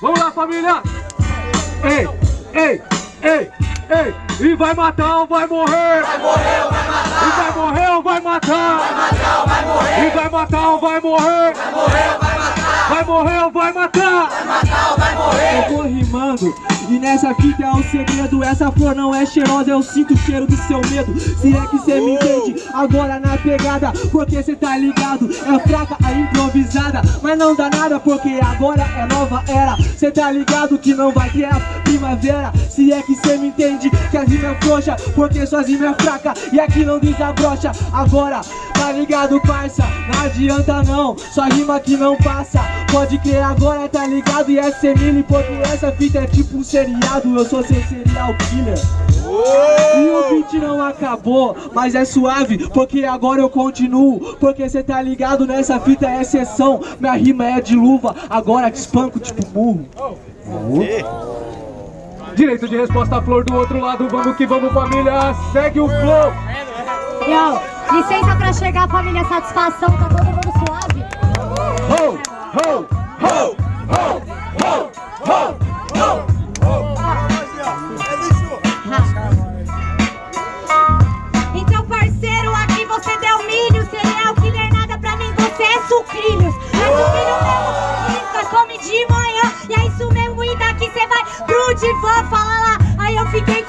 Vamos lá, família! Ei, ei, ei, ei! E vai matar ou vai morrer? Vai morrer ou vai matar? E vai morrer ou vai matar? Vai matar ou vai morrer? E vai matar ou vai morrer? Vai morrer ou vai matar? Vai morrer ou vai matar? Vai matar ou vai morrer? Eu vou rimando e nessa fita é o segredo. Essa flor não é cheirosa, eu sinto o cheiro do seu medo. Se é que cê me entende, agora na pegada Porque cê tá ligado, é fraca a improvisada Mas não dá nada porque agora é nova era Cê tá ligado que não vai ter a primavera? Se é que cê me entende, que a rima é frouxa Porque rima é fraca e aqui não desabrocha. Agora, tá ligado parça, não adianta não Sua rima que não passa. Pode crer agora, tá ligado? E é semile, porque essa fita é tipo um seriado Eu sou seu serial killer beat não acabou, mas é suave Porque agora eu continuo Porque cê tá ligado, nessa fita é exceção Minha rima é de luva, agora te espanco tipo burro Direito de resposta, flor do outro lado. Vamos que vamos, família. Segue o flow. Yo, licença pra chegar, família, satisfação, tá todo mundo suave? É sucrilhos. É sucrilho mesmo, risca, come de manhã, e é isso mesmo, e daqui você vai pro divã, fala lá. Aí eu fiquei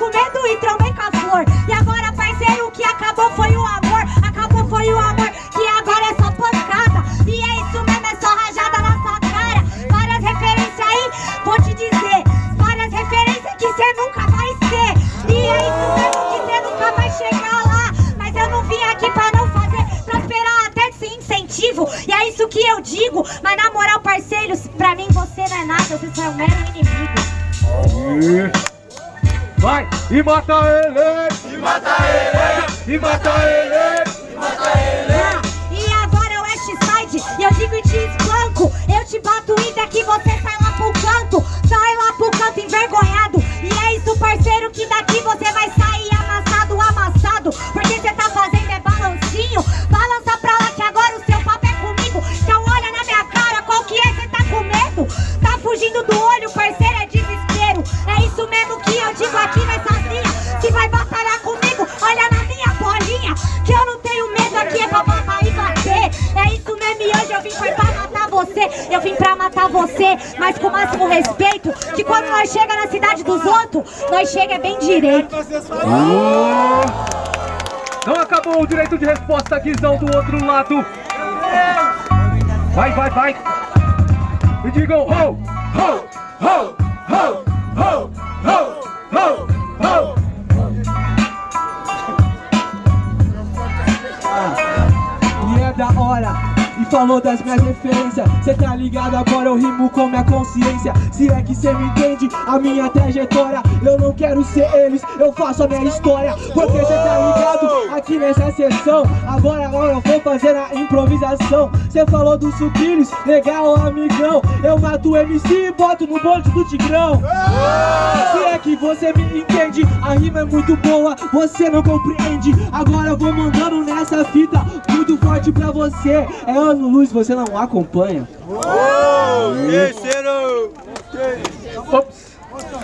é isso que eu digo. Mas na moral, parceiros, pra mim você não é nada, você só é um mero inimigo. Vai e mata ele. E mata ele! E mata ele. E mata ele! E agora é o West Side, e eu digo e te espanco. Eu te bato e daqui você sai lá pro canto. Sai lá pro canto envergonhado. E é isso, parceiro, que daqui você vai sair amassado, amassado. Que digo aqui nessa linha. Se vai batalhar comigo, olha na minha bolinha. Que eu não tenho medo aqui, é pra batalhar e bater. É isso mesmo, e hoje eu vim foi pra matar você. Eu vim pra matar você, mas com o máximo respeito. Que quando nós chega na cidade dos outros, nós chega é bem direito. Não acabou o direito de resposta, Guizão do outro lado. Vai, vai, vai. E digam ho, ho, ho, ho, ho, ho, falou das minhas referências Cê tá ligado, agora eu rimo com minha consciência. Se é que cê me entende, a minha trajetória. Eu não quero ser eles, eu faço a minha história. Porque cê tá ligado, aqui nessa sessão Agora, agora eu vou fazer a improvisação. Cê falou dos sucrilhos, legal amigão. Eu mato o MC e boto no bonde do Tigrão. Se é que você me entende, a rima é muito boa Você não compreende, agora eu vou mandando nessa fita Muito forte pra você, é ano luz, você não acompanha Terceiro! Ops.